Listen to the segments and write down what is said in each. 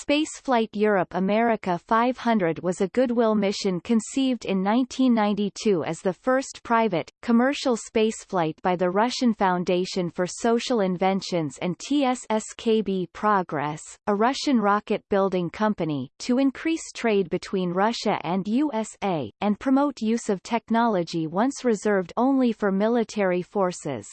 Spaceflight Europe America 500 was a goodwill mission conceived in 1992 as the first private, commercial spaceflight by the Russian Foundation for Social Inventions and TSSKB Progress, a Russian rocket-building company, to increase trade between Russia and USA, and promote use of technology once reserved only for military forces.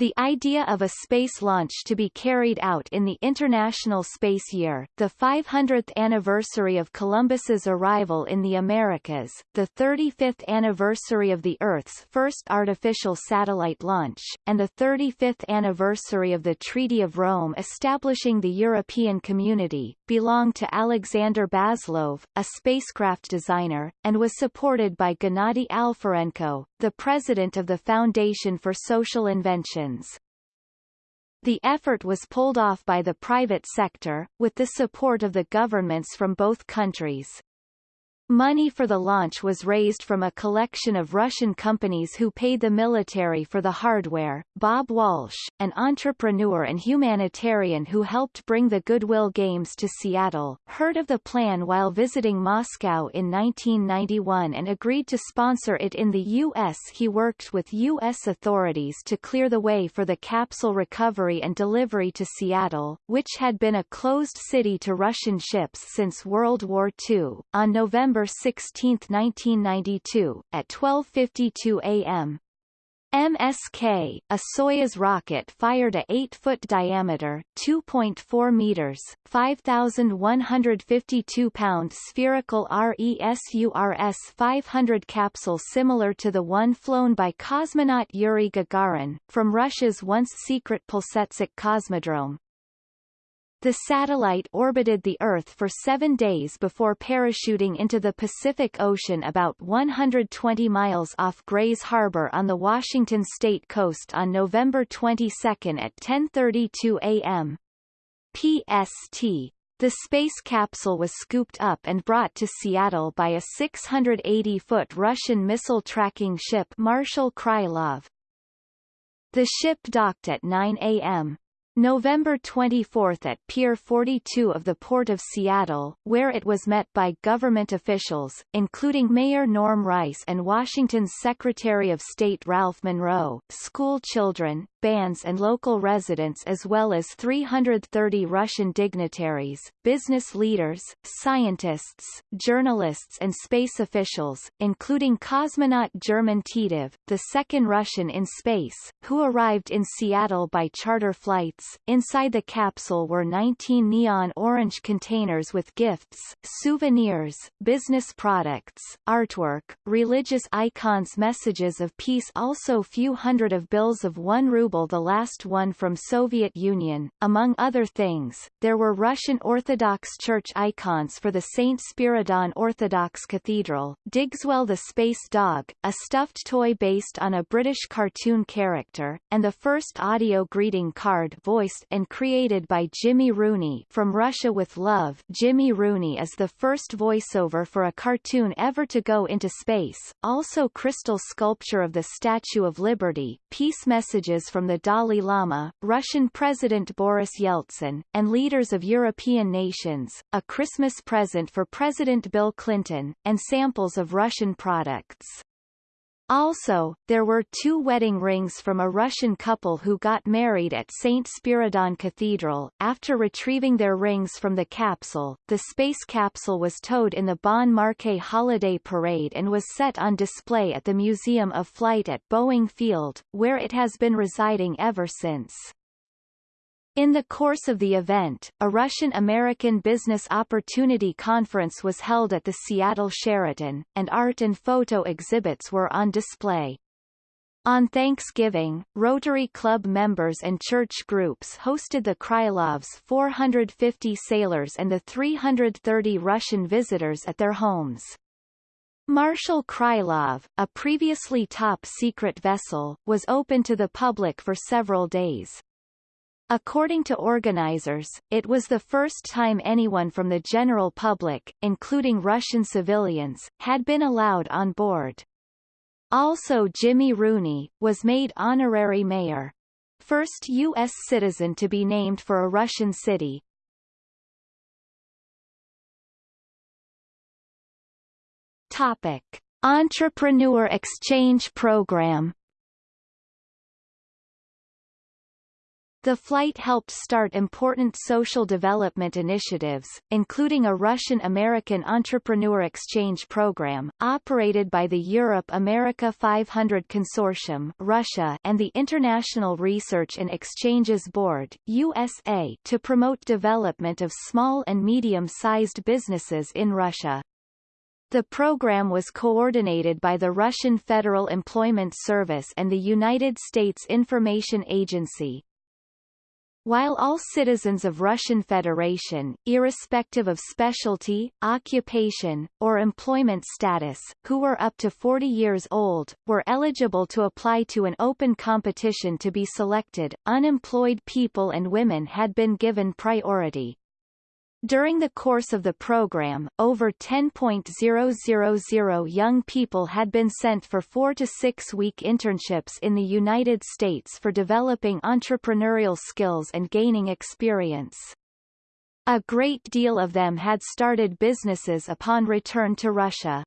The idea of a space launch to be carried out in the International Space Year, the 500th anniversary of Columbus's arrival in the Americas, the 35th anniversary of the Earth's first artificial satellite launch, and the 35th anniversary of the Treaty of Rome establishing the European Community, belonged to Alexander Baslov, a spacecraft designer, and was supported by Gennady Alferenko, the president of the Foundation for Social The effort was pulled off by the private sector, with the support of the governments from both countries. Money for the launch was raised from a collection of Russian companies who paid the military for the hardware. Bob Walsh, an entrepreneur and humanitarian who helped bring the Goodwill Games to Seattle, heard of the plan while visiting Moscow in 1991 and agreed to sponsor it in the U.S. He worked with U.S. authorities to clear the way for the capsule recovery and delivery to Seattle, which had been a closed city to Russian ships since World War II. On November November 16, 1992, at 12.52 a.m. MSK, a Soyuz rocket fired a 8-foot diameter, 2.4 meters, 5,152 pound spherical RESURS 500 capsule similar to the one flown by cosmonaut Yuri Gagarin, from Russia's once-secret Plesetsk Cosmodrome, the satellite orbited the Earth for seven days before parachuting into the Pacific Ocean about 120 miles off Grays Harbor on the Washington state coast on November 22 at 10.32 a.m. PST. The space capsule was scooped up and brought to Seattle by a 680-foot Russian missile tracking ship Marshal Krylov. The ship docked at 9 a.m. November 24 at Pier 42 of the Port of Seattle, where it was met by government officials, including Mayor Norm Rice and Washington's Secretary of State Ralph Munro, school children, bands and local residents as well as 330 Russian dignitaries, business leaders, scientists, journalists and space officials, including cosmonaut German Titov, the second Russian in space, who arrived in Seattle by charter flights. Inside the capsule were 19 neon orange containers with gifts, souvenirs, business products, artwork, religious icons messages of peace also few hundred of bills of one ruble ruble the last one from Soviet Union. Among other things, there were Russian Orthodox Church icons for the St. Spiridon Orthodox Cathedral, Digswell the Space Dog, a stuffed toy based on a British cartoon character, and the first audio greeting card voiced and created by Jimmy Rooney from Russia with Love Jimmy Rooney is the first voiceover for a cartoon ever to go into space, also crystal sculpture of the Statue of Liberty, peace messages from the Dalai Lama, Russian President Boris Yeltsin, and leaders of European nations, a Christmas present for President Bill Clinton, and samples of Russian products. Also, there were two wedding rings from a Russian couple who got married at St. Spiridon Cathedral. After retrieving their rings from the capsule, the space capsule was towed in the Bon Marché Holiday Parade and was set on display at the Museum of Flight at Boeing Field, where it has been residing ever since. In the course of the event, a Russian-American Business Opportunity Conference was held at the Seattle Sheraton, and art and photo exhibits were on display. On Thanksgiving, Rotary Club members and church groups hosted the Krylovs' 450 sailors and the 330 Russian visitors at their homes. Marshal Krylov, a previously top-secret vessel, was open to the public for several days. According to organizers, it was the first time anyone from the general public, including Russian civilians, had been allowed on board. Also Jimmy Rooney, was made honorary mayor. First U.S. citizen to be named for a Russian city. Topic. Entrepreneur Exchange Program The flight helped start important social development initiatives, including a Russian-American entrepreneur exchange program, operated by the Europe-America 500 Consortium Russia and the International Research and Exchanges Board USA to promote development of small and medium-sized businesses in Russia. The program was coordinated by the Russian Federal Employment Service and the United States Information Agency, while all citizens of Russian Federation, irrespective of specialty, occupation, or employment status, who were up to 40 years old, were eligible to apply to an open competition to be selected, unemployed people and women had been given priority. During the course of the program, over 10.000 young people had been sent for four- to six-week internships in the United States for developing entrepreneurial skills and gaining experience. A great deal of them had started businesses upon return to Russia.